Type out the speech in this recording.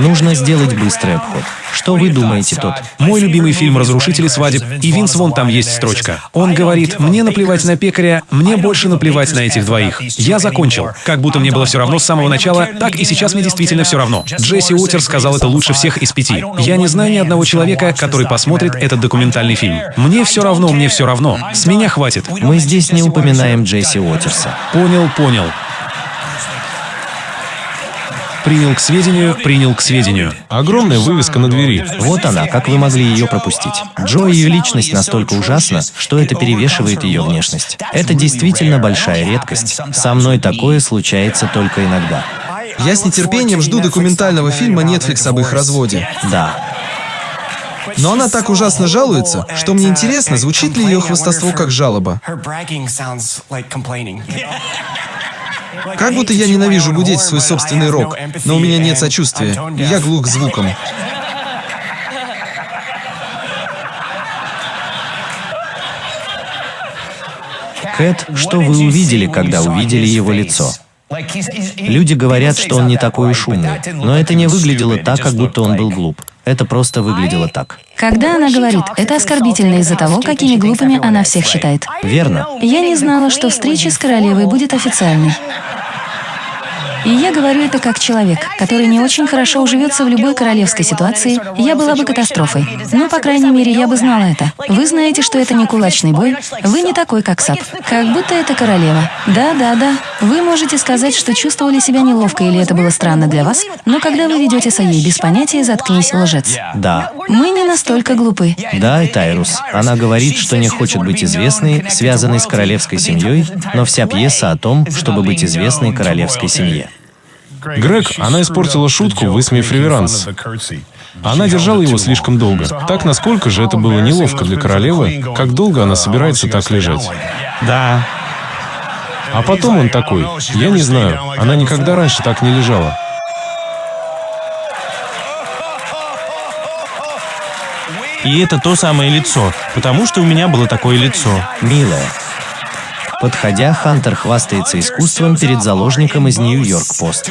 Нужно сделать быстрый обход. Что вы думаете, тот? Мой любимый фильм «Разрушители свадеб», и Винс вон там есть строчка. Он говорит, мне наплевать на пекаря, мне больше наплевать на этих двоих. Я закончил. Как будто мне было все равно с самого начала, так и сейчас мне действительно все равно. Джесси Уотер сказал это лучше всех из пяти. Я не знаю ни одного человека, который посмотрит этот документальный фильм. Мне все равно, мне все равно. С меня хватит. Мы здесь не упоминаем Джесси Уотерса. Понял, понял. Принял к сведению, принял к сведению. Огромная вывеска на двери. Вот она, как вы могли ее пропустить. Джо и ее личность настолько ужасна, что это перевешивает ее внешность. Это действительно большая редкость. Со мной такое случается только иногда. Я с нетерпением жду документального фильма Netflix об их разводе. Да. Но она так ужасно жалуется, что мне интересно, звучит ли ее хвастовство как жалоба. Как будто я ненавижу гудеть свой собственный рок, но у меня нет сочувствия, и я глух к звукам. Кэт, что вы увидели, когда увидели его лицо? Люди говорят, что он не такой уж умный, но это не выглядело так, как будто он был глуп. Это просто выглядело так. Когда она говорит, это оскорбительно из-за того, какими глупыми она всех считает. Верно. Я не знала, что встреча с королевой будет официальной. И я говорю это как человек, который не очень хорошо уживется в любой королевской ситуации, я была бы катастрофой. Но, по крайней мере, я бы знала это. Вы знаете, что это не кулачный бой, вы не такой, как Сап. Как будто это королева. Да, да, да. Вы можете сказать, что чувствовали себя неловко или это было странно для вас, но когда вы ведете Саей без понятия «заткнись, лжец». Да. Мы не настолько глупы. Да, и Тайрус. Она говорит, что не хочет быть известной, связанной с королевской семьей, но вся пьеса о том, чтобы быть известной королевской семье. Грег, она испортила шутку, высмеяв реверанс. Она держала его слишком долго. Так насколько же это было неловко для королевы, как долго она собирается так лежать. Да. А потом он такой, я не знаю, она никогда раньше так не лежала. И это то самое лицо, потому что у меня было такое лицо. Милая. Подходя, Хантер хвастается искусством перед заложником из Нью-Йорк-Пост.